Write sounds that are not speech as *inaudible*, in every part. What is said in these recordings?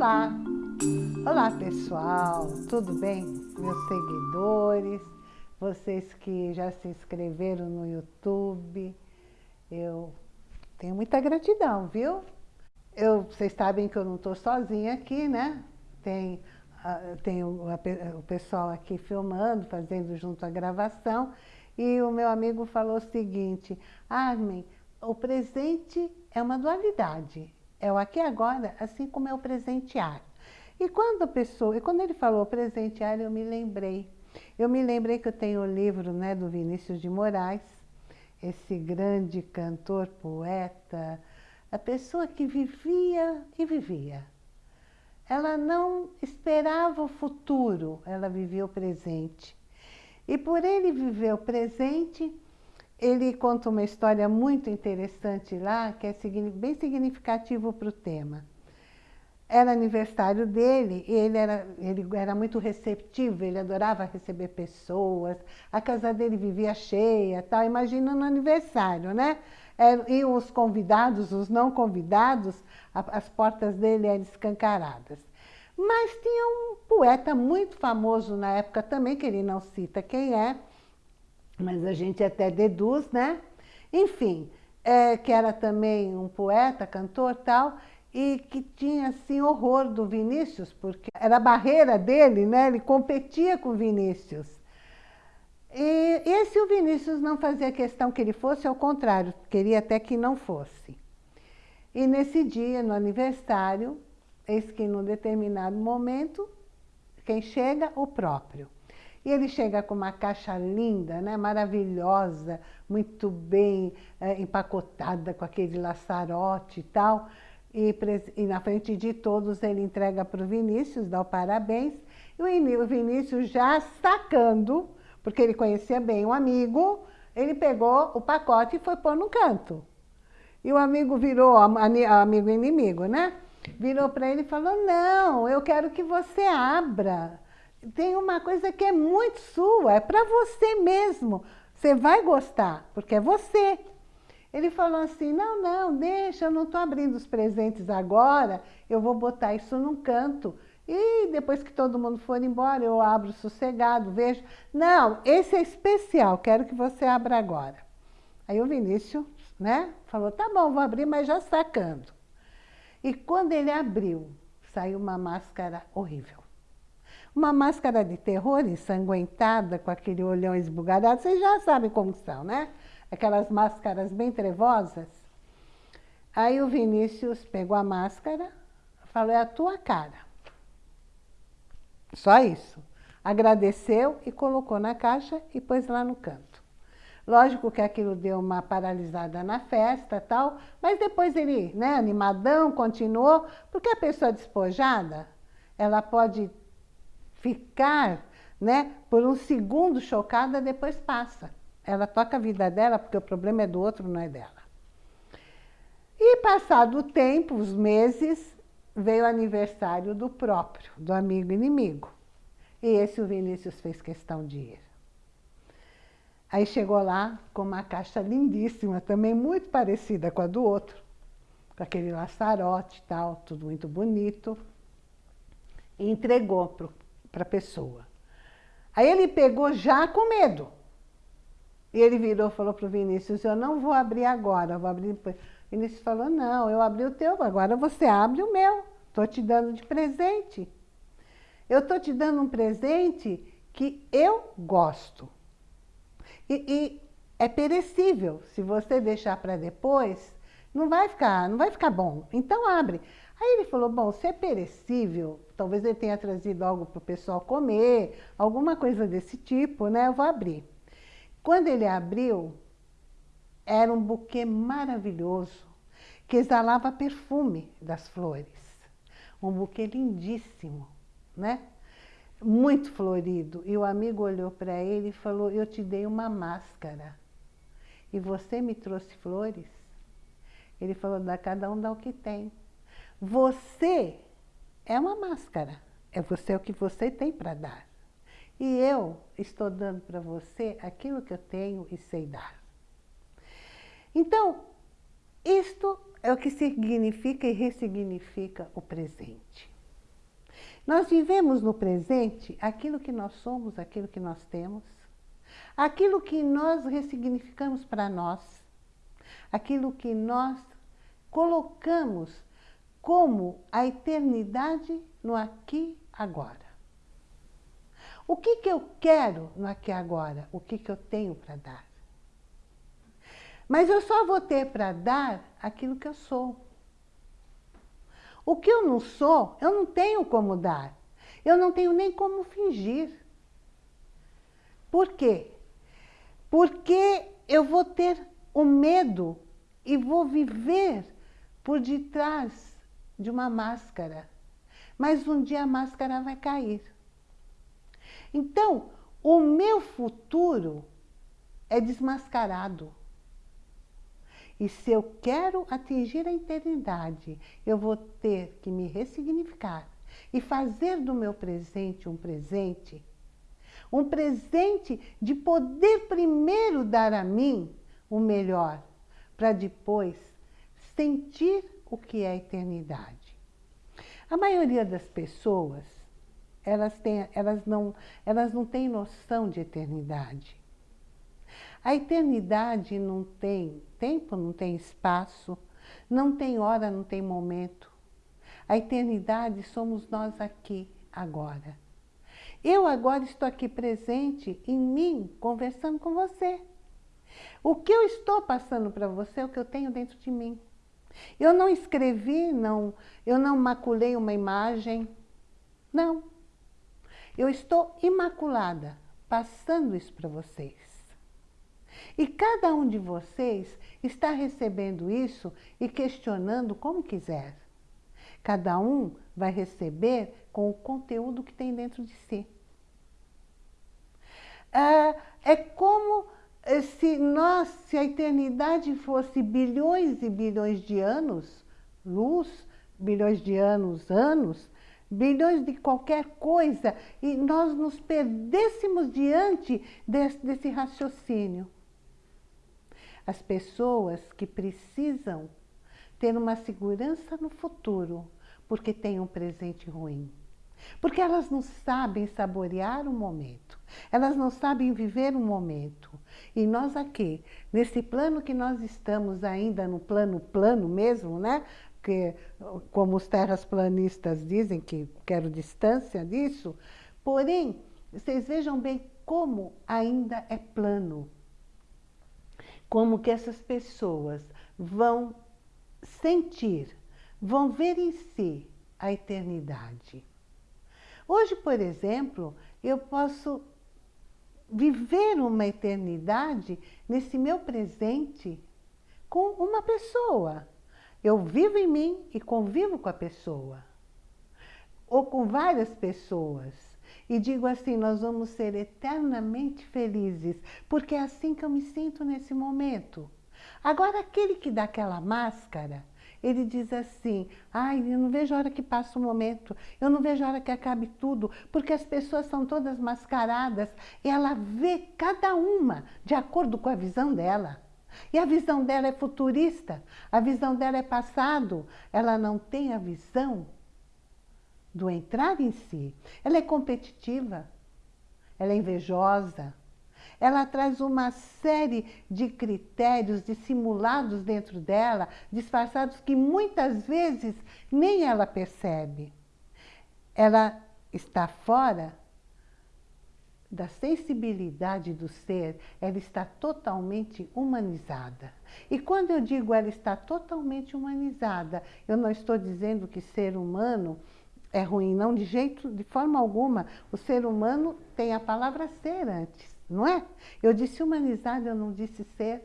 Olá! Olá pessoal, tudo bem? Meus seguidores, vocês que já se inscreveram no YouTube, eu tenho muita gratidão, viu? Eu, vocês sabem que eu não estou sozinha aqui, né? Tem, uh, tem o, a, o pessoal aqui filmando, fazendo junto a gravação, e o meu amigo falou o seguinte, Armin, o presente é uma dualidade, é o aqui e agora, assim como é o presentear. E quando a pessoa, e quando ele falou presentear, eu me lembrei. Eu me lembrei que eu tenho o livro né, do Vinícius de Moraes, esse grande cantor, poeta, a pessoa que vivia e vivia. Ela não esperava o futuro, ela vivia o presente. E por ele viver o presente, ele conta uma história muito interessante lá, que é bem significativo para o tema era aniversário dele e ele era, ele era muito receptivo, ele adorava receber pessoas, a casa dele vivia cheia, tal. imagina no aniversário, né? E os convidados, os não convidados, as portas dele eram escancaradas. Mas tinha um poeta muito famoso na época também, que ele não cita quem é, mas a gente até deduz, né? Enfim, é, que era também um poeta, cantor tal, e que tinha assim horror do Vinícius, porque era a barreira dele, né? ele competia com o Vinícius. E esse o Vinícius não fazia questão que ele fosse, ao contrário, queria até que não fosse. E nesse dia, no aniversário, eis que num determinado momento, quem chega? O próprio. E ele chega com uma caixa linda, né, maravilhosa, muito bem é, empacotada, com aquele laçarote e tal e, e, na frente de todos ele entrega para o Vinícius, dá o parabéns, e o Vinícius já sacando, porque ele conhecia bem o amigo, ele pegou o pacote e foi pôr no canto. E o amigo virou, amigo inimigo, né? Virou para ele e falou, não, eu quero que você abra. Tem uma coisa que é muito sua, é para você mesmo. Você vai gostar, porque é você. Ele falou assim, não, não, deixa, eu não estou abrindo os presentes agora, eu vou botar isso num canto. E depois que todo mundo for embora, eu abro sossegado, vejo. Não, esse é especial, quero que você abra agora. Aí o Vinícius, né, falou, tá bom, vou abrir, mas já sacando. E quando ele abriu, saiu uma máscara horrível. Uma máscara de terror ensanguentada, com aquele olhão esbugalhado, vocês já sabem como são, né? aquelas máscaras bem trevosas. Aí o Vinícius pegou a máscara, falou, é a tua cara. Só isso. Agradeceu e colocou na caixa e pôs lá no canto. Lógico que aquilo deu uma paralisada na festa tal, mas depois ele, né, animadão, continuou, porque a pessoa despojada, ela pode ficar, né, por um segundo chocada, depois passa. Ela toca a vida dela porque o problema é do outro, não é dela. E passado o tempo, os meses, veio o aniversário do próprio, do amigo inimigo. E esse o Vinícius fez questão de ir. Aí chegou lá com uma caixa lindíssima, também muito parecida com a do outro, com aquele laçarote e tal, tudo muito bonito, e entregou para a pessoa. Aí ele pegou já com medo. E ele virou e falou para o Vinícius, eu não vou abrir agora, vou abrir depois. Vinícius falou, não, eu abri o teu, agora você abre o meu. Estou te dando de presente. Eu estou te dando um presente que eu gosto. E, e é perecível. Se você deixar para depois, não vai ficar, não vai ficar bom. Então abre. Aí ele falou, bom, se é perecível, talvez ele tenha trazido algo para o pessoal comer, alguma coisa desse tipo, né? Eu vou abrir. Quando ele abriu, era um buquê maravilhoso, que exalava perfume das flores. Um buquê lindíssimo, né? Muito florido. E o amigo olhou para ele e falou, eu te dei uma máscara. E você me trouxe flores? Ele falou, cada um dá o que tem. Você é uma máscara. É você o que você tem para dar. E eu estou dando para você aquilo que eu tenho e sei dar. Então, isto é o que significa e ressignifica o presente. Nós vivemos no presente aquilo que nós somos, aquilo que nós temos, aquilo que nós ressignificamos para nós, aquilo que nós colocamos como a eternidade no aqui agora. O que, que eu quero no aqui agora? O que, que eu tenho para dar? Mas eu só vou ter para dar aquilo que eu sou. O que eu não sou, eu não tenho como dar. Eu não tenho nem como fingir. Por quê? Porque eu vou ter o medo e vou viver por detrás de uma máscara. Mas um dia a máscara vai cair. Então, o meu futuro é desmascarado. E se eu quero atingir a eternidade, eu vou ter que me ressignificar e fazer do meu presente um presente, um presente de poder primeiro dar a mim o melhor, para depois sentir o que é eternidade. A maioria das pessoas elas, têm, elas, não, elas não têm noção de eternidade. A eternidade não tem tempo, não tem espaço, não tem hora, não tem momento. A eternidade somos nós aqui, agora. Eu agora estou aqui presente em mim, conversando com você. O que eu estou passando para você é o que eu tenho dentro de mim. Eu não escrevi, não, eu não maculei uma imagem. Não. Eu estou imaculada, passando isso para vocês. E cada um de vocês está recebendo isso e questionando como quiser. Cada um vai receber com o conteúdo que tem dentro de si. É, é como se nós, se a eternidade fosse bilhões e bilhões de anos, luz, bilhões de anos, anos, bilhões de qualquer coisa, e nós nos perdêssemos diante desse, desse raciocínio. As pessoas que precisam ter uma segurança no futuro, porque têm um presente ruim. Porque elas não sabem saborear o momento, elas não sabem viver o momento. E nós aqui, nesse plano que nós estamos ainda no plano plano mesmo, né? que, como os terrasplanistas dizem, que quero distância disso, porém, vocês vejam bem como ainda é plano. Como que essas pessoas vão sentir, vão ver em si a eternidade. Hoje, por exemplo, eu posso viver uma eternidade nesse meu presente com uma pessoa. Eu vivo em mim e convivo com a pessoa. Ou com várias pessoas. E digo assim, nós vamos ser eternamente felizes, porque é assim que eu me sinto nesse momento. Agora, aquele que dá aquela máscara, ele diz assim, ai, eu não vejo a hora que passa o momento, eu não vejo a hora que acabe tudo, porque as pessoas são todas mascaradas e ela vê cada uma de acordo com a visão dela. E a visão dela é futurista, a visão dela é passado. Ela não tem a visão do entrar em si. Ela é competitiva, ela é invejosa, ela traz uma série de critérios dissimulados dentro dela, disfarçados, que muitas vezes nem ela percebe. Ela está fora da sensibilidade do ser, ela está totalmente humanizada. E quando eu digo ela está totalmente humanizada, eu não estou dizendo que ser humano é ruim, não, de jeito, de forma alguma. O ser humano tem a palavra ser antes, não é? Eu disse humanizado, eu não disse ser.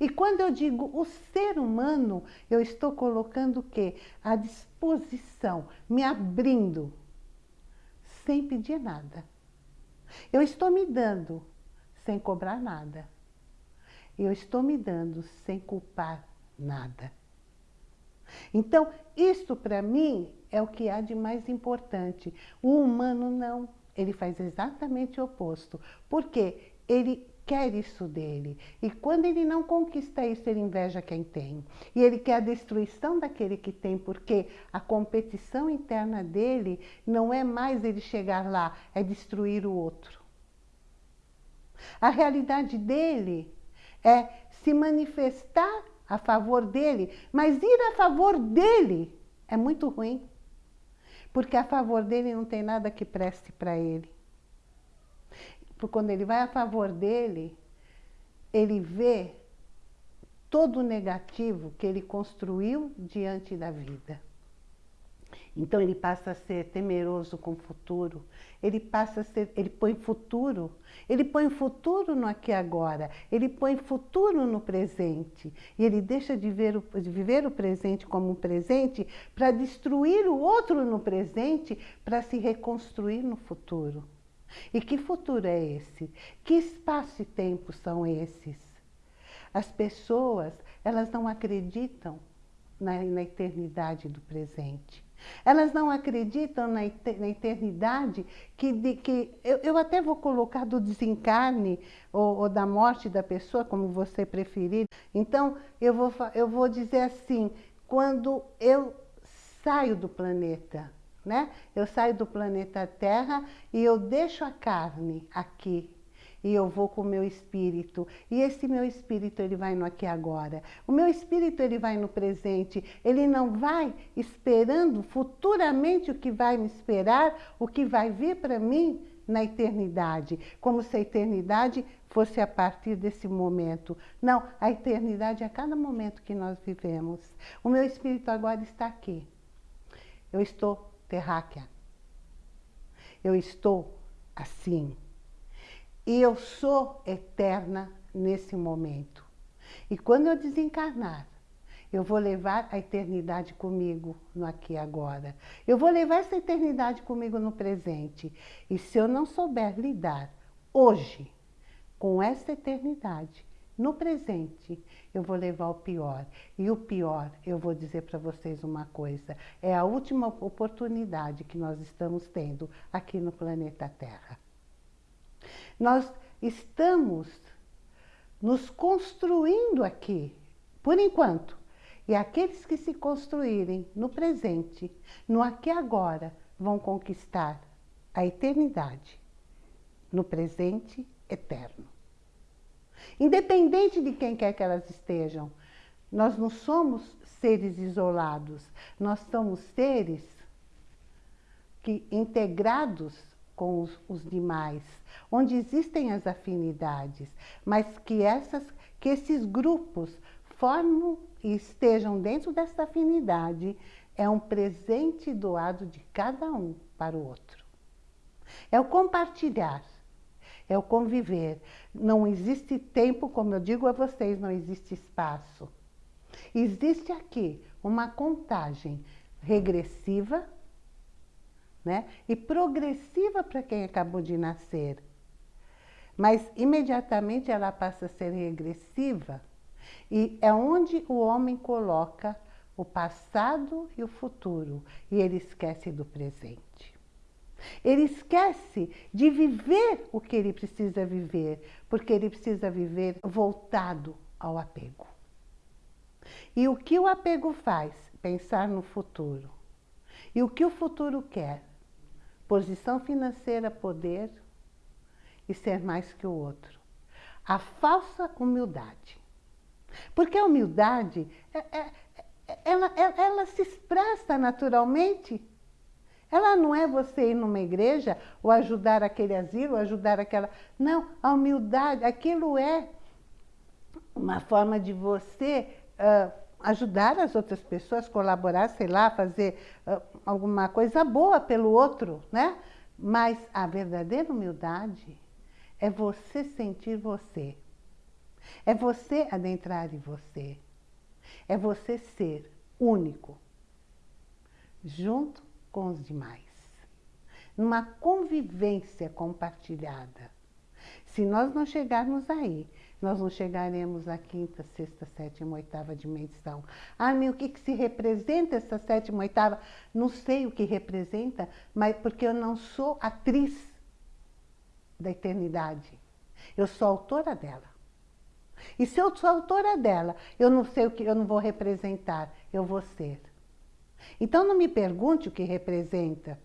E quando eu digo o ser humano, eu estou colocando o quê? A disposição, me abrindo, sem pedir nada eu estou me dando sem cobrar nada. Eu estou me dando sem culpar nada. Então, isso para mim é o que há de mais importante. O humano não, ele faz exatamente o oposto. Porque ele quer isso dele. E quando ele não conquista isso, ele inveja quem tem. E ele quer a destruição daquele que tem, porque a competição interna dele não é mais ele chegar lá, é destruir o outro. A realidade dele é se manifestar a favor dele, mas ir a favor dele é muito ruim. Porque a favor dele não tem nada que preste para ele. Porque quando ele vai a favor dele, ele vê todo o negativo que ele construiu diante da vida. Então ele passa a ser temeroso com o futuro, ele passa a ser, ele põe futuro, ele põe futuro no aqui e agora, ele põe futuro no presente. E ele deixa de, ver o, de viver o presente como um presente para destruir o outro no presente, para se reconstruir no futuro. E que futuro é esse? Que espaço e tempo são esses? As pessoas, elas não acreditam na, na eternidade do presente. Elas não acreditam na, eternidade que, de, que eu, eu, até vou colocar do desencarne ou, ou, da morte da pessoa, como você preferir. Então, eu vou, eu vou dizer assim, quando eu saio do planeta, né? Eu saio do planeta Terra e eu deixo a carne aqui e eu vou com o meu espírito. E esse meu espírito, ele vai no aqui e agora. O meu espírito, ele vai no presente. Ele não vai esperando futuramente o que vai me esperar, o que vai vir para mim na eternidade. Como se a eternidade fosse a partir desse momento. Não, a eternidade é a cada momento que nós vivemos. O meu espírito agora está aqui. Eu estou terráquea. Eu estou assim. E eu sou eterna nesse momento. E quando eu desencarnar, eu vou levar a eternidade comigo no aqui e agora. Eu vou levar essa eternidade comigo no presente. E se eu não souber lidar hoje com essa eternidade, no presente, eu vou levar o pior. E o pior, eu vou dizer para vocês uma coisa, é a última oportunidade que nós estamos tendo aqui no planeta Terra. Nós estamos nos construindo aqui, por enquanto. E aqueles que se construírem no presente, no aqui e agora, vão conquistar a eternidade, no presente eterno. Independente de quem quer que elas estejam, nós não somos seres isolados, nós somos seres que integrados com os, os demais, onde existem as afinidades, mas que, essas, que esses grupos formam e estejam dentro dessa afinidade, é um presente doado de cada um para o outro. É o compartilhar, é o conviver. Não existe tempo, como eu digo a vocês, não existe espaço. Existe aqui uma contagem regressiva né? e progressiva para quem acabou de nascer. Mas imediatamente ela passa a ser regressiva e é onde o homem coloca o passado e o futuro e ele esquece do presente. Ele esquece de viver o que ele precisa viver, porque ele precisa viver voltado ao apego. E o que o apego faz? Pensar no futuro. E o que o futuro quer? Posição financeira, poder e ser mais que o outro. A falsa humildade. Porque a humildade, é, é, é ela, ela, ela se expressa naturalmente. Ela não é você ir numa igreja ou ajudar aquele asilo, ou ajudar aquela... Não, a humildade, aquilo é uma forma de você uh, ajudar as outras pessoas, colaborar, sei lá, fazer uh, alguma coisa boa pelo outro, né? Mas a verdadeira humildade é você sentir você. É você adentrar em você. É você ser único, junto com os demais. Numa convivência compartilhada. Se nós não chegarmos aí, nós não chegaremos à quinta, sexta, sétima, oitava dimensão. Ah, meu, o que, que se representa essa sétima, oitava? Não sei o que representa, mas porque eu não sou atriz da eternidade. Eu sou autora dela. E se eu sou autora dela, eu não sei o que eu não vou representar, eu vou ser. Então não me pergunte o que representa.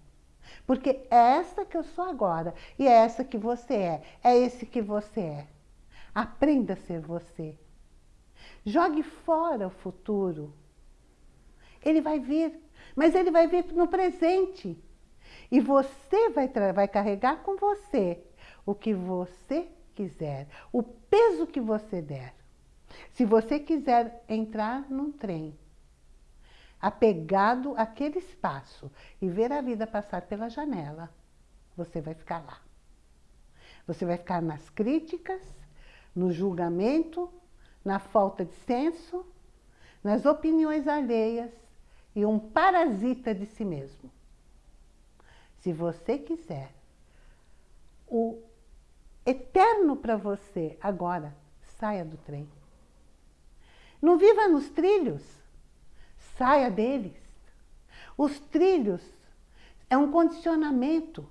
Porque é essa que eu sou agora e é essa que você é. É esse que você é. Aprenda a ser você. Jogue fora o futuro. Ele vai vir, mas ele vai vir no presente. E você vai, vai carregar com você o que você quiser, o peso que você der. Se você quiser entrar num trem, apegado àquele espaço e ver a vida passar pela janela, você vai ficar lá. Você vai ficar nas críticas, no julgamento, na falta de senso, nas opiniões alheias e um parasita de si mesmo. Se você quiser o eterno para você agora, saia do trem. Não viva nos trilhos, saia deles. Os trilhos é um condicionamento.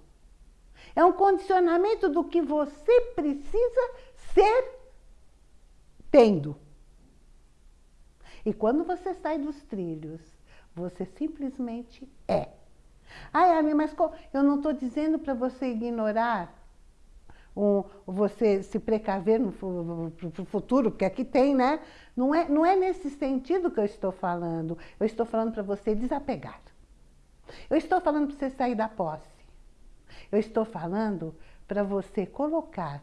É um condicionamento do que você precisa ser tendo. E quando você sai dos trilhos, você simplesmente é. Ai, Armin, mas eu não estou dizendo para você ignorar, um, você se precaver no futuro, porque aqui tem, né? Não é, não é nesse sentido que eu estou falando. Eu estou falando para você desapegar. Eu estou falando para você sair da posse. Eu estou falando para você colocar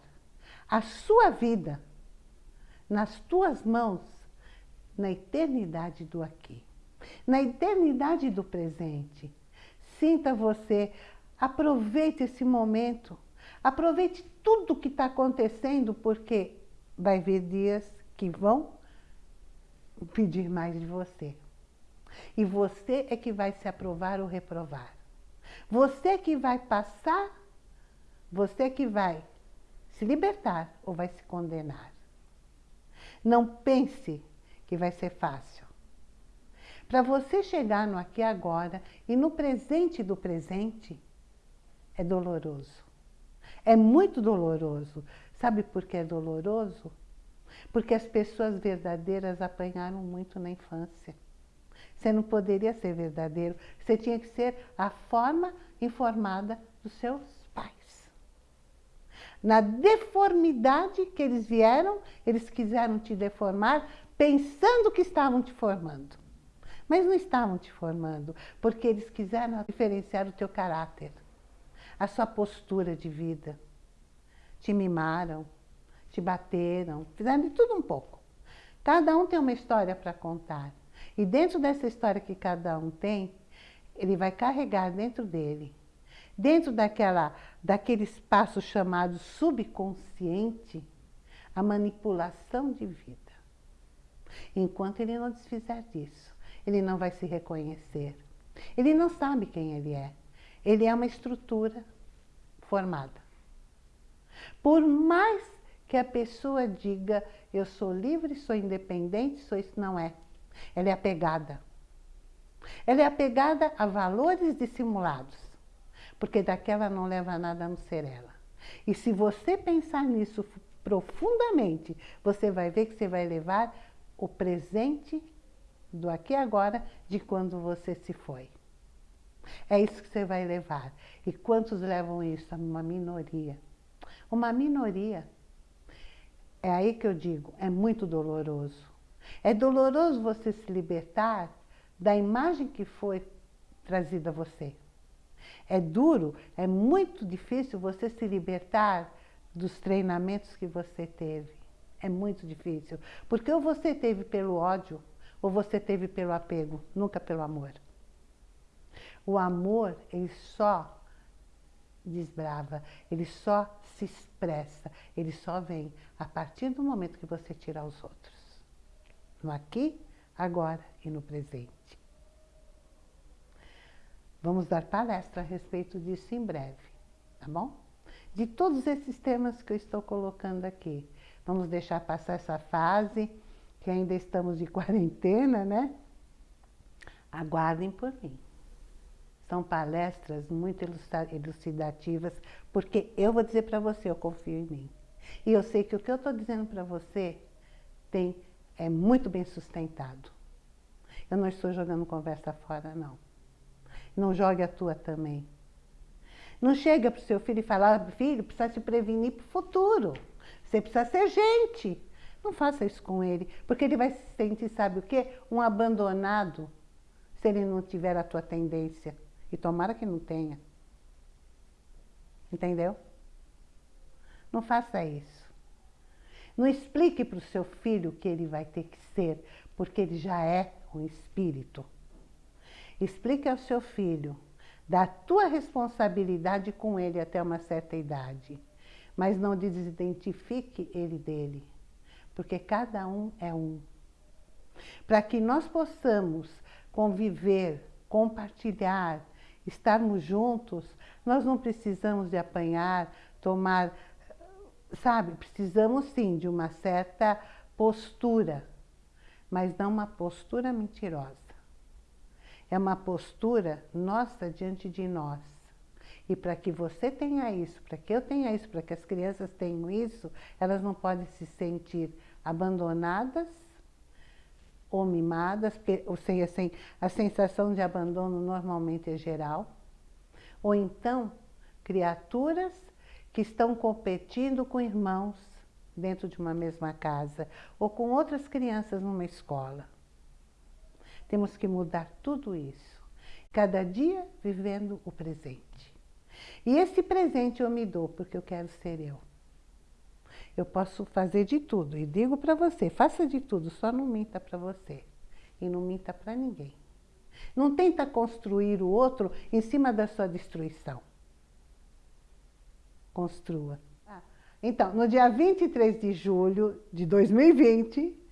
a sua vida nas tuas mãos na eternidade do aqui, na eternidade do presente. Sinta você, aproveite esse momento, aproveite tudo que está acontecendo, porque vai vir dias que vão pedir mais de você. E você é que vai se aprovar ou reprovar. Você é que vai passar, você é que vai se libertar ou vai se condenar. Não pense que vai ser fácil. Para você chegar no aqui agora e no presente do presente, é doloroso. É muito doloroso. Sabe por que é doloroso? Porque as pessoas verdadeiras apanharam muito na infância. Você não poderia ser verdadeiro, você tinha que ser a forma informada dos seus. Na deformidade que eles vieram, eles quiseram te deformar pensando que estavam te formando. Mas não estavam te formando, porque eles quiseram diferenciar o teu caráter, a sua postura de vida. Te mimaram, te bateram, fizeram de tudo um pouco. Cada um tem uma história para contar. E dentro dessa história que cada um tem, ele vai carregar dentro dele, dentro daquela, daquele espaço chamado subconsciente, a manipulação de vida. Enquanto ele não desfizer disso, ele não vai se reconhecer. Ele não sabe quem ele é. Ele é uma estrutura formada. Por mais que a pessoa diga, eu sou livre, sou independente, sou isso, não é. Ela é apegada. Ela é apegada a valores dissimulados, porque daquela não leva nada a não ser ela. E se você pensar nisso profundamente, você vai ver que você vai levar o presente do aqui e agora de quando você se foi. É isso que você vai levar. E quantos levam isso? Uma minoria. Uma minoria. É aí que eu digo, é muito doloroso. É doloroso você se libertar da imagem que foi trazida a você. É duro, é muito difícil você se libertar dos treinamentos que você teve. É muito difícil. Porque ou você teve pelo ódio, ou você teve pelo apego, nunca pelo amor. O amor, ele só desbrava, ele só se expressa, ele só vem a partir do momento que você tirar os outros. No aqui, agora e no presente. Vamos dar palestra a respeito disso em breve, tá bom? De todos esses temas que eu estou colocando aqui, Vamos deixar passar essa fase, que ainda estamos de *laughs* quarentena, né? Aguardem por mim. São palestras muito elucidativas, porque eu vou dizer para você, eu confio em mim. E eu sei que o que eu estou dizendo para você tem, é muito bem sustentado. Eu não estou jogando conversa fora, não. Não jogue a tua também. Não chega para o seu filho e fala, ah, filho, precisa se prevenir para o futuro. Você precisa ser gente. Não faça isso com ele, porque ele vai se sentir, sabe o quê? Um abandonado, se ele não tiver a tua tendência. E tomara que não tenha. Entendeu? Não faça isso. Não explique para o seu filho que ele vai ter que ser, porque ele já é um espírito. Explique ao seu filho da tua responsabilidade com ele até uma certa idade, mas não desidentifique ele dele, porque cada um é um. Para que nós possamos conviver, compartilhar, estarmos juntos, nós não precisamos de apanhar, tomar, sabe, precisamos sim de uma certa postura, mas não uma postura mentirosa. É uma postura nossa diante de nós. E para que você tenha isso, para que eu tenha isso, para que as crianças tenham isso, elas não podem se sentir abandonadas ou mimadas, ou seja, assim, a sensação de abandono normalmente é geral, ou então criaturas que estão competindo com irmãos dentro de uma mesma casa, ou com outras crianças numa escola. Temos que mudar tudo isso. Cada dia vivendo o presente. E esse presente eu me dou porque eu quero ser eu. Eu posso fazer de tudo. E digo para você, faça de tudo, só não minta para você. E não minta para ninguém. Não tenta construir o outro em cima da sua destruição. Construa. Ah, então, no dia 23 de julho de 2020,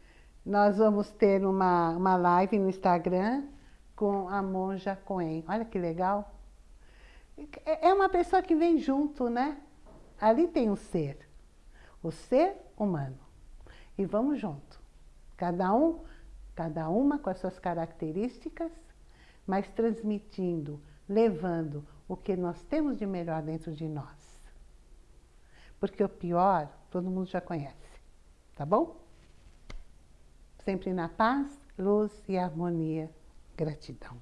nós vamos ter uma, uma live no Instagram com a Monja Coen. Olha que legal. É uma pessoa que vem junto, né? Ali tem o ser, o ser humano. E vamos junto. Cada um, cada uma com as suas características, mas transmitindo, levando o que nós temos de melhor dentro de nós. Porque o pior, todo mundo já conhece. Tá bom? sempre na paz, luz e harmonia. Gratidão.